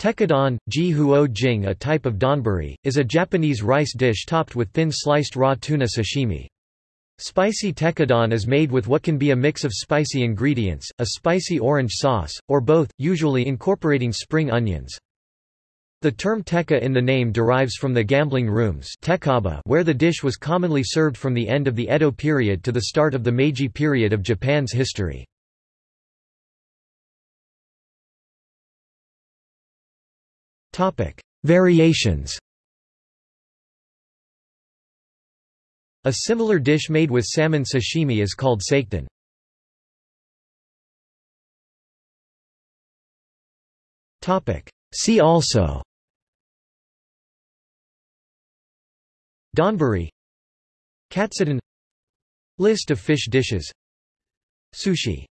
Tekkadon, ji huo jing a type of donburi, is a Japanese rice dish topped with thin sliced raw tuna sashimi. Spicy tekkadon is made with what can be a mix of spicy ingredients, a spicy orange sauce, or both, usually incorporating spring onions. The term tekka in the name derives from the gambling rooms where the dish was commonly served from the end of the Edo period to the start of the Meiji period of Japan's history. Variations. A similar dish made with salmon sashimi is called sakedon. See also. Donburi. Katsudon. List of fish dishes. Sushi